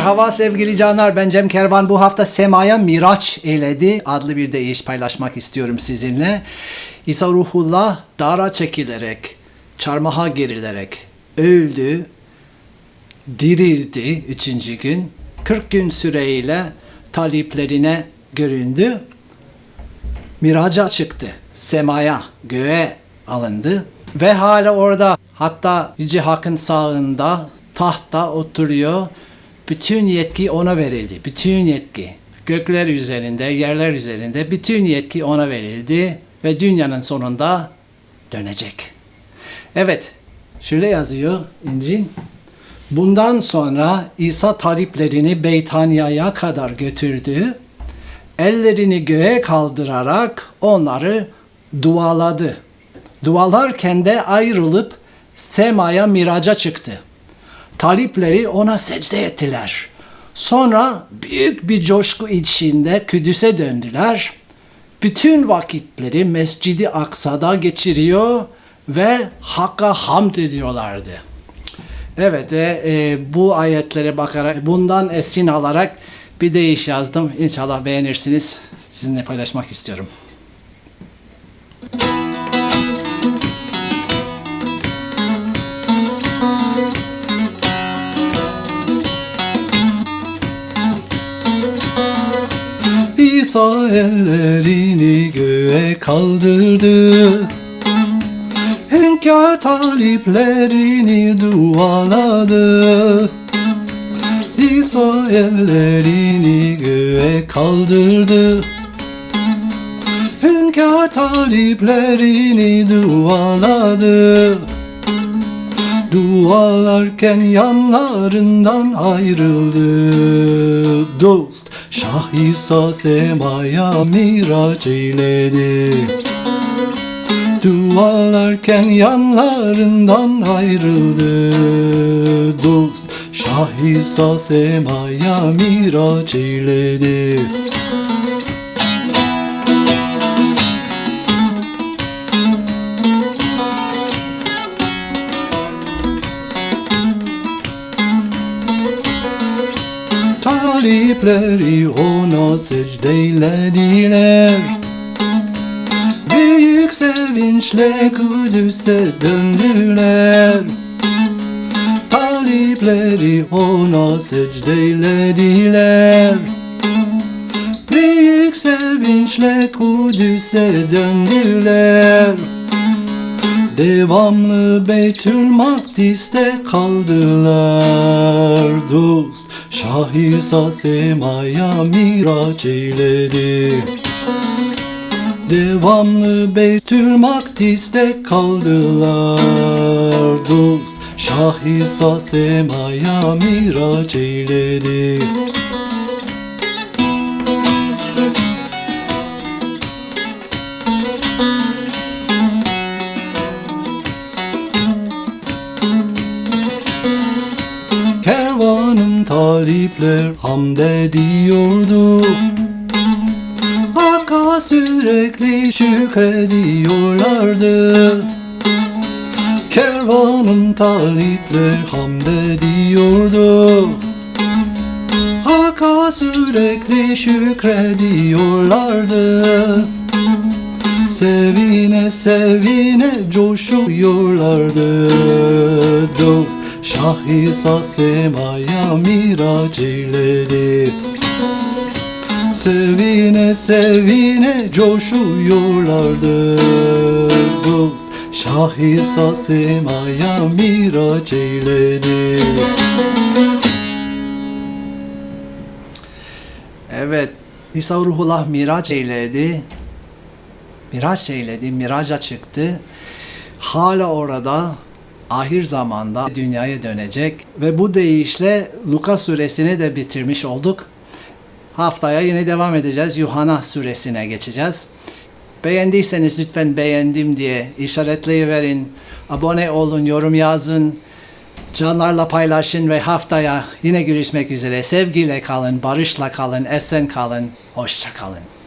Merhaba sevgili canlar ben Cem Kervan bu hafta Sema'ya Miraç eyledi adlı bir deyiş paylaşmak istiyorum sizinle. İsa Ruhullah dara çekilerek, çarmıha gerilerek öldü, dirildi üçüncü gün. 40 gün süreyle taliplerine göründü. Miraca çıktı. Semaya, göğe alındı. Ve hala orada hatta Yüce Hakk'ın sağında tahtta oturuyor. Bütün yetki ona verildi. Bütün yetki. Gökler üzerinde, yerler üzerinde bütün yetki ona verildi. Ve dünyanın sonunda dönecek. Evet, şöyle yazıyor İncil. Bundan sonra İsa taliplerini Beytanya'ya kadar götürdü. Ellerini göğe kaldırarak onları dualadı. Dualarken de ayrılıp semaya miraca çıktı. Talipleri ona secde ettiler. Sonra büyük bir coşku içinde Kudüs'e döndüler. Bütün vakitleri Mescidi Aksa'da geçiriyor ve Hakk'a hamd ediyorlardı. Evet ve e, bu ayetlere bakarak bundan esin alarak bir deyiş yazdım. İnşallah beğenirsiniz. Sizinle paylaşmak istiyorum. İsa ellerini göğe kaldırdı. Hünkâr taliplerini dualadı. İsa ellerini göğe kaldırdı. Hünkâr taliplerini dualadı. Dualarken yanlarından ayrıldı dost Şah İsa semaya miraç eyledi. Dualarken yanlarından ayrıldı. Dost Şah İsa semaya miraç eyledi Talipleri ona secdeylediler Büyük sevinçle Kudüs'e döndüler. Talipleri ona secdeylediler Büyük sevinçle Kudüs'e döndüler Devamlı Beytül Makdis'te kaldılar dost. Şah İsa semaya miraç eyledi. Devamlı Beytül Makdis'te kaldılar dost. Şah İsa semaya miraç eyledi Kervanın talipler hamd ediyordu Hakka sürekli şükrediyorlardı. Kervanın talipler hamd ediyordu Hakka sürekli şükrediyorlardı Sevine sevine coşuyorlardı dost. Şah İsa semaya miraç eyledi. Sevine sevine coşuyorlardı dost. Şah İsa semaya miraç eyledi. Evet, İsa Ruhullah miraç eyledi. Miraç eyledi, miraca çıktı. Hala orada ahir zamanda dünyaya dönecek ve bu deyişle Luka suresini de bitirmiş olduk. Haftaya yine devam edeceğiz. Yuhanna suresine geçeceğiz. Beğendiyseniz lütfen beğendim diye işaretleyiverin. Abone olun, yorum yazın. Canlarla paylaşın ve haftaya yine görüşmek üzere. Sevgiyle kalın, barışla kalın, esen kalın, hoşça kalın.